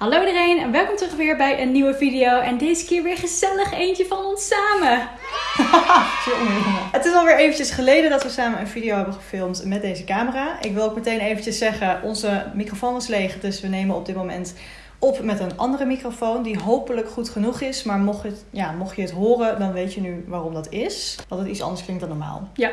Hallo iedereen en welkom terug weer bij een nieuwe video. En deze keer weer gezellig eentje van ons samen. Het is alweer eventjes geleden dat we samen een video hebben gefilmd met deze camera. Ik wil ook meteen eventjes zeggen, onze microfoon is leeg. Dus we nemen op dit moment op met een andere microfoon die hopelijk goed genoeg is. Maar mocht, het, ja, mocht je het horen, dan weet je nu waarom dat is. Dat het iets anders klinkt dan normaal. Ja.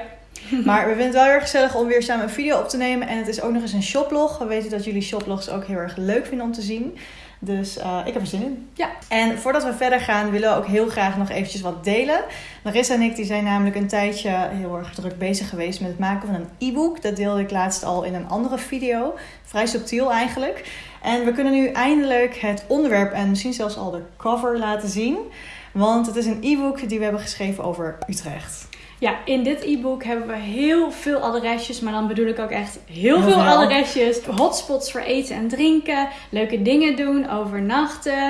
Maar we vinden het wel heel erg gezellig om weer samen een video op te nemen. En het is ook nog eens een shoplog. We weten dat jullie shoplogs ook heel erg leuk vinden om te zien. Dus uh, ik heb er zin in. Ja. En voordat we verder gaan, willen we ook heel graag nog eventjes wat delen. Larissa en ik die zijn namelijk een tijdje heel erg druk bezig geweest met het maken van een e-book. Dat deelde ik laatst al in een andere video. Vrij subtiel eigenlijk. En we kunnen nu eindelijk het onderwerp en misschien zelfs al de cover laten zien. Want het is een e-book die we hebben geschreven over Utrecht. Ja, in dit e-book hebben we heel veel adresjes, maar dan bedoel ik ook echt heel, veel, veel adresjes. Hotspots voor eten en drinken, leuke dingen doen, overnachten.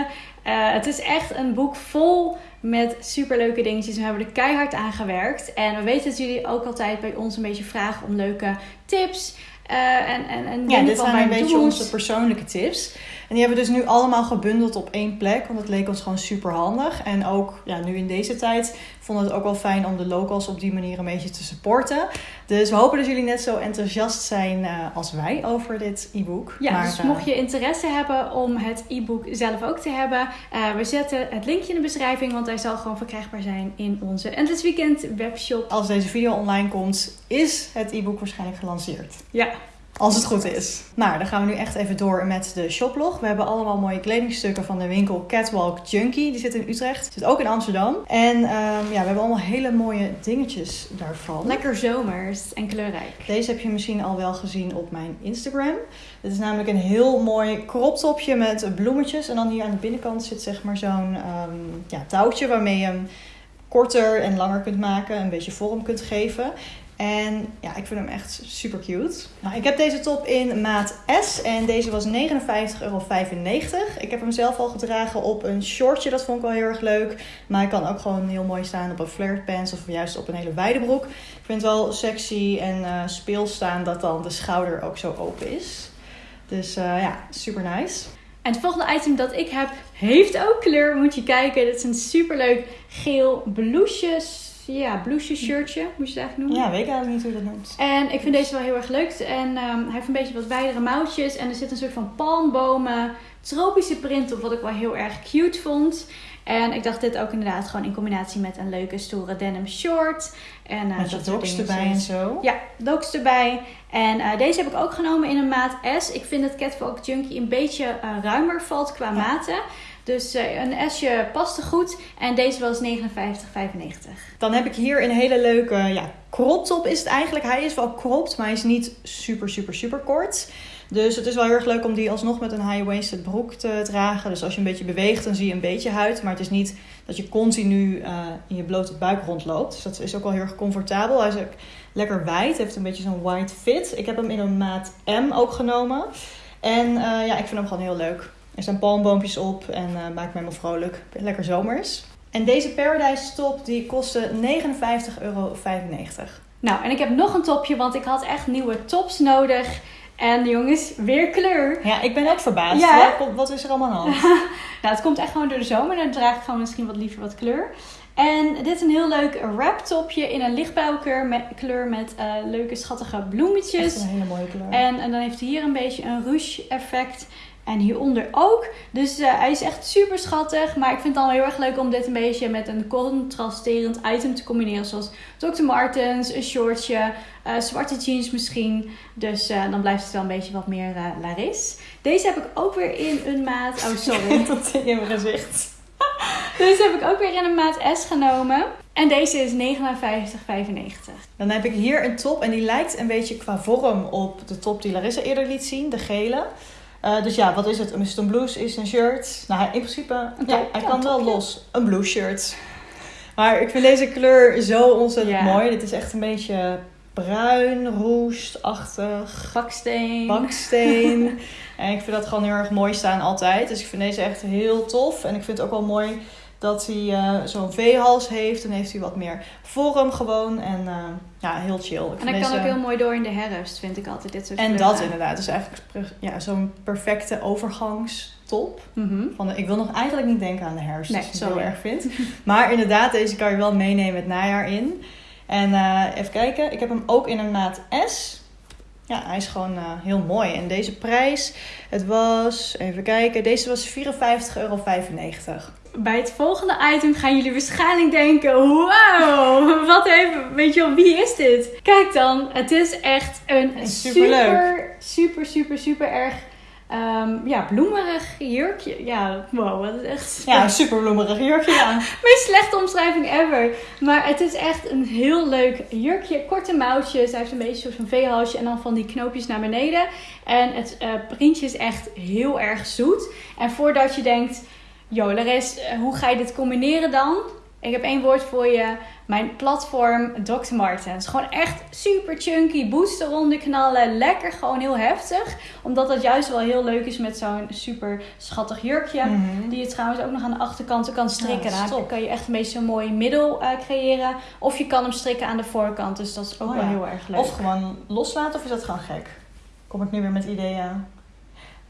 Uh, het is echt een boek vol met superleuke dingetjes. We hebben er keihard aan gewerkt. En we weten dat jullie ook altijd bij ons een beetje vragen om leuke tips. Uh, en, en, en ja, dit zijn een beetje onze persoonlijke tips. En die hebben we dus nu allemaal gebundeld op één plek. Want het leek ons gewoon super handig. En ook ja, nu in deze tijd vonden we het ook wel fijn om de locals op die manier een beetje te supporten. Dus we hopen dat jullie net zo enthousiast zijn uh, als wij over dit e-book. Ja, maar, dus mocht je interesse hebben om het e-book zelf ook te hebben, uh, we zetten het linkje in de beschrijving, want hij zal gewoon verkrijgbaar zijn in onze Endless Weekend webshop. Als deze video online komt, is het e-book waarschijnlijk gelanceerd. Ja, als het goed is. Nou, dan gaan we nu echt even door met de shoplog. We hebben allemaal mooie kledingstukken van de winkel Catwalk Junkie. Die zit in Utrecht. Zit ook in Amsterdam. En um, ja, we hebben allemaal hele mooie dingetjes daarvan. Lekker zomers en kleurrijk. Deze heb je misschien al wel gezien op mijn Instagram. Dit is namelijk een heel mooi crop topje met bloemetjes. En dan hier aan de binnenkant zit zeg maar zo'n um, ja, touwtje waarmee je hem korter en langer kunt maken. Een beetje vorm kunt geven. En ja, ik vind hem echt super cute. Nou, ik heb deze top in maat S en deze was 59,95 euro. Ik heb hem zelf al gedragen op een shortje, dat vond ik wel heel erg leuk. Maar hij kan ook gewoon heel mooi staan op een flared pants of juist op een hele wijde broek. Ik vind het wel sexy en uh, speel staan dat dan de schouder ook zo open is. Dus uh, ja, super nice. En het volgende item dat ik heb, heeft ook kleur. Moet je kijken. Dit is een superleuk geel blouseje ja, blouseje shirtje, moet je het eigenlijk noemen. Ja, weet ik eigenlijk niet hoe je dat noemt. En ik vind deze wel heel erg leuk. En um, hij heeft een beetje wat wijdere mouwtjes. En er zit een soort van palmbomen, tropische print op, wat ik wel heel erg cute vond. En ik dacht dit ook inderdaad gewoon in combinatie met een leuke stoere denim short. En, uh, met dat doks erbij en zo. Ja, doks erbij. En uh, deze heb ik ook genomen in een maat S. Ik vind dat Catwalk Junkie een beetje uh, ruimer valt qua ja. maten. Dus een S'je paste goed. En deze was 59,95. Dan heb ik hier een hele leuke ja, crop top is het eigenlijk. Hij is wel cropped, maar hij is niet super, super, super kort. Dus het is wel heel erg leuk om die alsnog met een high-waisted broek te dragen. Dus als je een beetje beweegt, dan zie je een beetje huid. Maar het is niet dat je continu uh, in je blote buik rondloopt. Dus dat is ook wel heel erg comfortabel. Hij is ook lekker wijd. heeft een beetje zo'n wide fit. Ik heb hem in een maat M ook genomen. En uh, ja, ik vind hem gewoon heel leuk. Er staan palmboompjes op en uh, maakt me helemaal vrolijk. Lekker zomers. En deze Paradise top die kostte 59,95 euro. Nou, en ik heb nog een topje, want ik had echt nieuwe tops nodig. En jongens, weer kleur. Ja, ik ben ook verbaasd. Ja. Wat, wat is er allemaal aan nou, het komt echt gewoon door de zomer. Dan draag ik gewoon misschien wat liever wat kleur. En dit is een heel leuk wrap topje in een lichtblauwe met, kleur met uh, leuke schattige bloemetjes. Echt een hele mooie kleur. En, en dan heeft hij hier een beetje een ruche effect. En hieronder ook. Dus uh, hij is echt super schattig. Maar ik vind het dan heel erg leuk om dit een beetje met een contrasterend item te combineren. Zoals Dr. Martens, een shortje, uh, zwarte jeans misschien. Dus uh, dan blijft het wel een beetje wat meer Laris. Deze heb ik ook weer in een maat... Oh, sorry. Dat in mijn gezicht. Deze heb ik ook weer in een maat S genomen. En deze is 59,95. Dan heb ik hier een top en die lijkt een beetje qua vorm op de top die Larissa eerder liet zien. De gele. Uh, dus ja, wat is het? Is het een blouse? Is het een shirt? Nou, in principe, ja, hij kan wel los. Een blue shirt. Maar ik vind deze kleur zo ontzettend mooi. Dit is echt een beetje bruin, roestachtig. Baksteen. Baksteen. en ik vind dat gewoon heel erg mooi staan altijd. Dus ik vind deze echt heel tof. En ik vind het ook wel mooi dat hij uh, zo'n V-hals heeft. Dan heeft hij wat meer vorm gewoon. En uh, ja, heel chill. Ik en dat deze... kan ook heel mooi door in de herfst, vind ik altijd dit soort En dat inderdaad. Dus eigenlijk ja, zo'n perfecte overgangs top. Mhm. Van, ik wil nog eigenlijk niet denken aan de herfst, Nee, je het heel erg vindt. Maar inderdaad, deze kan je wel meenemen het najaar in. En eh, even kijken, ik heb hem ook in een maat S. Ja, hij is gewoon eh, heel mooi. En deze prijs, het was, even kijken, deze was 54,95 euro. Bij het volgende item gaan jullie waarschijnlijk denken: Wow, wat even, weet je wel, wie is dit? Kijk dan, het is echt een Superleuk. super, super, super, super erg ehm, ja, bloemerig jurkje. Ja, wow, wat is echt. Ja, een super bloemerig jurkje aan. Meest slechte omschrijving ever. Maar het is echt een heel leuk jurkje. Korte mouwtjes. Hij heeft een beetje van V-halsje. En dan van die knoopjes naar beneden. En het eh, printje is echt heel erg zoet. En voordat je denkt... Yo, hoe ga je dit combineren dan? Ik heb één woord voor je. Mijn platform Dr. Martens. Gewoon echt super chunky. Boots eronder knallen. Lekker gewoon heel heftig. Omdat dat juist wel heel leuk is met zo'n super schattig jurkje. Mhm. Die je trouwens ook nog aan de achterkant kan strikken. Ja, Dan kan je echt een beetje zo'n mooi middel eh, creëren. Of je kan hem strikken aan de voorkant. Dus dat is ook Oh wel ja. heel erg leuk. Of gewoon loslaten, of is dat gewoon gek? Kom ik nu weer met ideeën?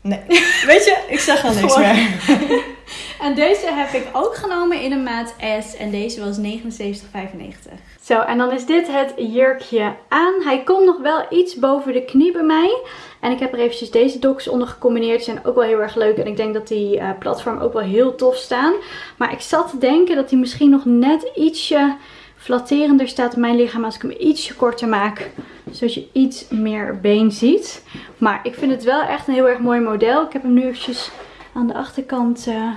Nee. Weet je, ik zeg al niks meer. En deze heb ik ook genomen in een maat S. En deze was 79,95. Zo, en dan is dit het jurkje aan. Hij komt nog wel iets boven de knie bij mij. En ik heb er eventjes deze doks onder gecombineerd. Die zijn ook wel heel erg leuk. En ik denk dat die eh, platform ook wel heel tof staan. Maar ik zat te denken dat hij misschien nog net ietsje flatterender staat op mijn lichaam. Als ik hem ietsje korter maak. Zodat je iets meer been ziet. Maar ik vind het wel echt een heel erg mooi model. Ik heb hem nu eventjes aan de achterkant eh,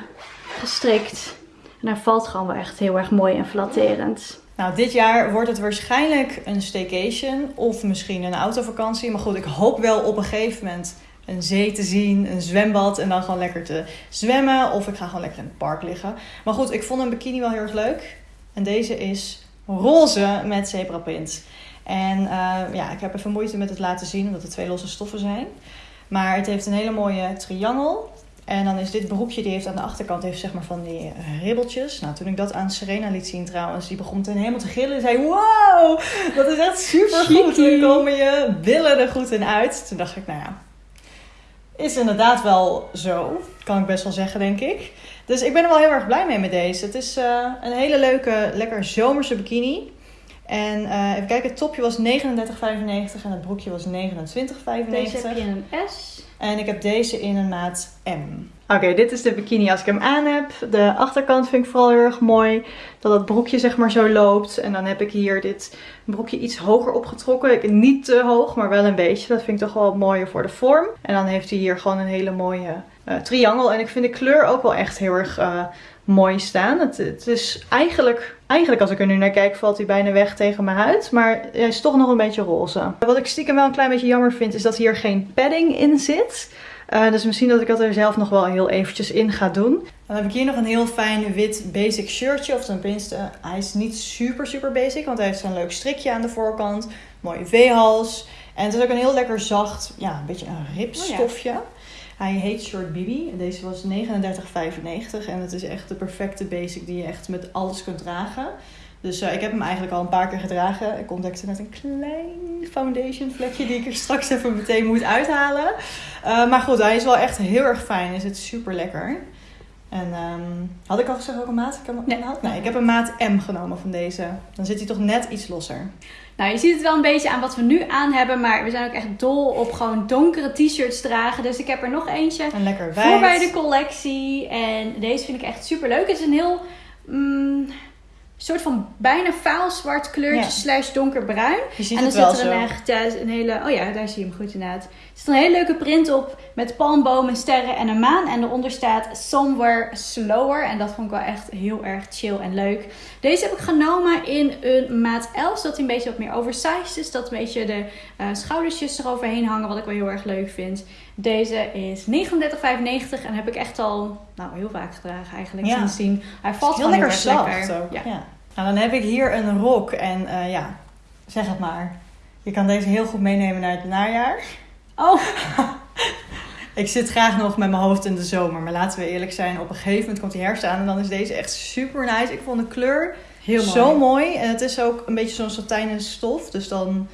gestrikt. En hij valt gewoon wel echt heel erg mooi en flatterend. Nou, dit jaar wordt het waarschijnlijk een staycation of misschien een autovakantie. Maar goed, ik hoop wel op een gegeven moment een zee te zien, een zwembad en dan gewoon lekker te zwemmen. Of ik ga gewoon lekker in het park liggen. Maar goed, ik vond een bikini wel heel erg leuk. En deze is roze met zebraprint. En eh, ja, ik heb even moeite met het laten zien, omdat het twee losse stoffen zijn. Maar het heeft een hele mooie triangel. En dan is dit broekje, die heeft aan de achterkant heeft zeg maar van die eh, ribbeltjes. Nou, toen ik dat aan Serena liet zien trouwens, die begon meteen helemaal te gillen. Die zei, wow, dat is echt super goed. Dan komen je billen er goed in uit. Toen dacht ik, nou ja, is inderdaad wel zo. Kan ik best wel zeggen, denk ik. Dus ik ben er wel heel erg blij mee met deze. Het is eh, een hele leuke, lekker zomerse bikini. En eh, even kijken, het topje was 39,95 en het broekje was 29,95. Deze heb je in een S. En ik heb deze in een maat M. Oké, dit is de bikini als ik hem aan heb. De achterkant vind ik vooral heel erg mooi. Dat het broekje zeg maar zo loopt. En dan heb ik hier dit broekje iets hoger opgetrokken. Ik- Niet te hoog, maar wel een beetje. Dat vind ik toch wel mooier voor de vorm. En dan heeft hij hier gewoon een hele mooie eh, triangel. En ik vind de kleur ook wel echt heel erg eh, mooi staan. Het, het is eigenlijk, eigenlijk als ik er nu naar kijk, valt hij bijna weg tegen mijn huid. Maar hij is toch nog een beetje roze. Wat ik stiekem wel een klein beetje jammer vind, is dat hier geen padding in zit. Eh, dus misschien dat ik dat er zelf nog wel heel eventjes in ga doen. Dan heb ik hier nog een heel fijn wit basic shirtje. Of tenminste, hij is niet super super basic. Want hij heeft zo'n leuk strikje aan de voorkant. Mooie V-hals. En het is ook een heel lekker zacht, ja, een beetje een ripstofje. Hij heet Short Bibi. Deze was 39,95. En het is echt de perfecte basic die je echt met alles kunt dragen. Dus eh, ik heb hem eigenlijk al een paar keer gedragen. Ik ontdekte net een klein foundation vlekje die ik er straks even meteen moet uithalen. Eh, maar goed, hij is wel echt heel erg fijn. Hij zit super lekker. En ehm, had ik al gezegd welke maat ik hem Nee. had? Nee, ik heb een maat M genomen van deze. Dan zit hij toch net iets losser. Nou, je ziet het wel een beetje aan wat we nu aan hebben. Maar we zijn ook echt dol op gewoon donkere t-shirts dragen. Dus ik heb er nog eentje En lekker voor bij de collectie. En deze vind ik echt super leuk. Het is een heel mm, soort van bijna vaal zwart kleurtje Ja. slash donkerbruin. En dan zit er zo. een echt een hele. Oh ja, daar zie je hem goed inderdaad. Er zit een hele leuke print op met palmbomen, sterren en een maan. En eronder staat Somewhere Slower. En dat vond ik wel echt heel erg chill en leuk. Deze heb ik genomen in een maat 11. Zodat hij een beetje wat meer oversized is. Dat een beetje de eh, schoudersjes eroverheen hangen. Wat ik wel heel erg leuk vind. Deze is 39,95. En heb ik echt al nou, heel vaak gedragen eigenlijk Ja. sindsdien. Hij valt heel lekker heel zacht lekker. ook. Ja. Ja. Nou, dan heb ik hier een rok. En eh, ja, zeg het maar. Je kan deze heel goed meenemen naar het najaar. Oh, Ik zit graag nog met mijn hoofd in de zomer. Maar laten we eerlijk zijn, op een gegeven moment komt die herfst aan. En dan is deze echt super nice. Ik vond de kleur heel mooi. zo mooi. En het is ook een beetje zo'n satijnen stof. Dus dan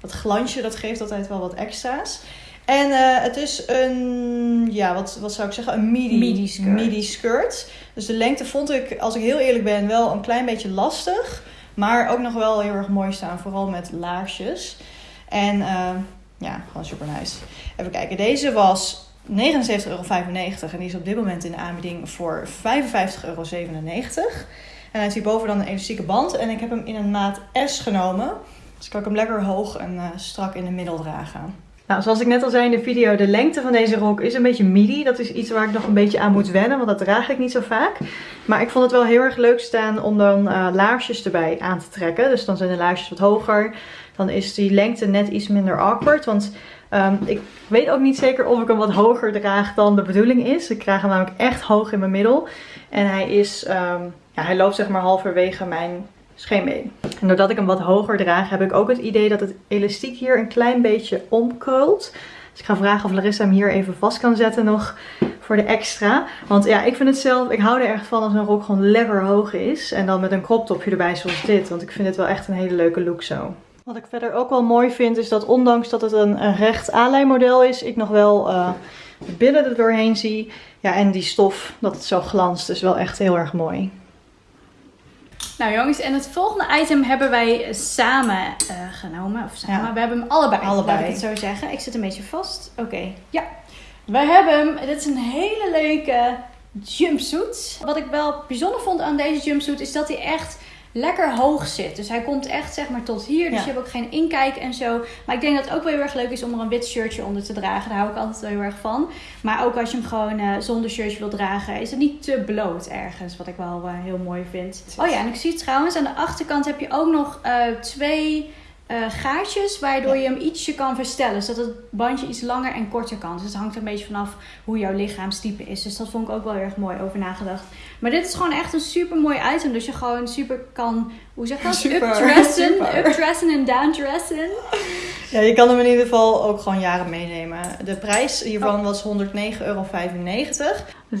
dat glansje, dat geeft altijd wel wat extra's. En eh, het is een, ja, wat, wat zou ik zeggen, een midi, Midi skirt. midi skirt. Dus de lengte vond ik, als ik heel eerlijk ben, wel een klein beetje lastig. Maar ook nog wel heel erg mooi staan, vooral met laarsjes. En eh, ja, gewoon super nice. Even kijken, deze was 79,95 euro en die is op dit moment in de aanbieding voor 55,97 euro. En hij heeft hierboven dan een elastieke band en ik heb hem in een maat S genomen. Dus kan ik hem lekker hoog en eh, strak in de middel dragen. Nou, zoals ik net al zei in de video, de lengte van deze rok is een beetje midi. Dat is iets waar ik nog een beetje aan moet wennen, want dat draag ik niet zo vaak. Maar ik vond het wel heel erg leuk staan om dan eh, laarsjes erbij aan te trekken. Dus dan zijn de laarsjes wat hoger. Dan is die lengte net iets minder awkward, want ehm, ik weet ook niet zeker of ik hem wat hoger draag dan de bedoeling is. Ik krijg hem namelijk echt hoog in mijn middel. En hij is, ehm, ja, hij loopt zeg maar halverwege mijn scheenbeen. En doordat ik hem wat hoger draag, heb ik ook het idee dat het elastiek hier een klein beetje omkrult. Dus ik ga vragen of Larissa hem hier even vast kan zetten nog voor de extra. Want ja, ik vind het zelf, ik hou er echt van als een rok gewoon lekker hoog is. En dan met een crop topje erbij zoals dit. Want ik vind het wel echt een hele leuke look zo. Wat ik verder ook wel mooi vind, is dat ondanks dat het een, een recht aanlijmodel is, ik nog wel uh, de billen er doorheen zie. Ja, en die stof, dat het zo glanst, is wel echt heel erg mooi. Nou jongens, en het volgende item hebben wij samen uh, genomen. Of samen, Ja. we hebben hem allebei, Allebei. laat ik het zo zeggen. Ik zit een beetje vast. Oké, ja. We hebben hem, dit is een hele leuke jumpsuit. Wat ik wel bijzonder vond aan deze jumpsuit is dat hij echt lekker hoog zit. Dus hij komt echt zeg maar tot hier. Dus Ja. je hebt ook geen inkijk en zo. Maar ik denk dat het ook wel heel erg leuk is om er een wit shirtje onder te dragen. Daar hou ik altijd wel heel erg van. Maar ook als je hem gewoon eh, zonder shirtje wil dragen, is het niet te bloot ergens. Wat ik wel eh, heel mooi vind. Oh ja, en ik zie trouwens aan de achterkant heb je ook nog eh, twee eh, gaatjes waardoor Ja. je hem ietsje kan verstellen. Zodat het bandje iets langer en korter kan. Dus het hangt een beetje vanaf hoe jouw lichaamstype is. Dus dat vond ik ook wel heel erg mooi over nagedacht. Maar dit is gewoon echt een super mooi item. Dus je gewoon super kan, hoe zeg je dat? Updressen, updressen en downdressen. Ja, je kan hem in ieder geval ook gewoon jaren meenemen. De prijs hiervan was 109,95 euro.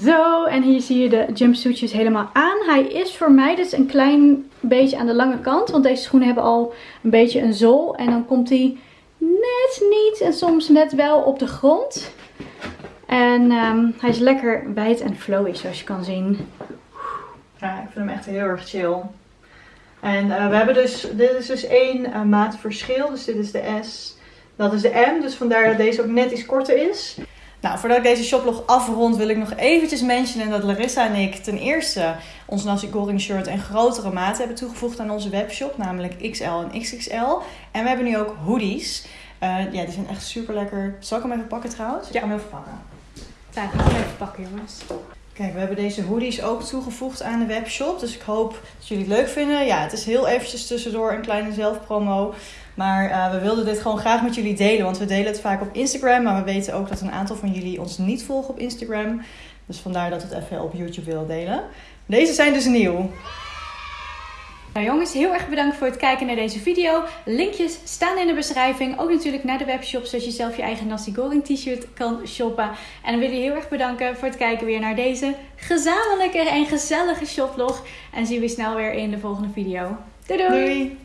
Zo, en hier zie je de jumpsuitjes helemaal aan. Hij is voor mij dus een klein beetje aan de lange kant. Want deze schoenen hebben al een beetje een zool. En dan komt hij net niet en soms net wel op de grond. En ehm, hij is lekker wijd en flowy zoals je kan zien. Ja, ik vind hem echt heel erg chill. En eh, we hebben dus, dit is dus één eh, maat verschil. Dus dit is de S, dat is de M. Dus vandaar dat deze ook net iets korter is. Nou, voordat ik deze shoplog afrond, wil ik nog eventjes mentionen dat Larissa en ik ten eerste ons Nasi Goreng shirt en grotere maten hebben toegevoegd aan onze webshop, namelijk XL en XXL. En we hebben nu ook hoodies. Eh, ja, die zijn echt super lekker. Zal ik hem even pakken trouwens? Ik Ja. ga hem even pakken. Nou, ik ga hem even pakken jongens. Kijk, we hebben deze hoodies ook toegevoegd aan de webshop. Dus ik hoop dat jullie het leuk vinden. Ja, het is heel eventjes tussendoor een kleine zelfpromo. Maar eh, we wilden dit gewoon graag met jullie delen. Want we delen het vaak op Instagram. Maar we weten ook dat een aantal van jullie ons niet volgen op Instagram. Dus vandaar dat we het even op YouTube willen delen. Deze zijn dus nieuw. Nou jongens, heel erg bedankt voor het kijken naar deze video. Linkjes staan in de beschrijving. Ook natuurlijk naar de webshop, zodat je zelf je eigen Nasi Goreng t-shirt kan shoppen. En dan wil je heel erg bedanken voor het kijken weer naar deze gezamenlijke en gezellige shoplog. En zien we je snel weer in de volgende video. Doei doei! Doei!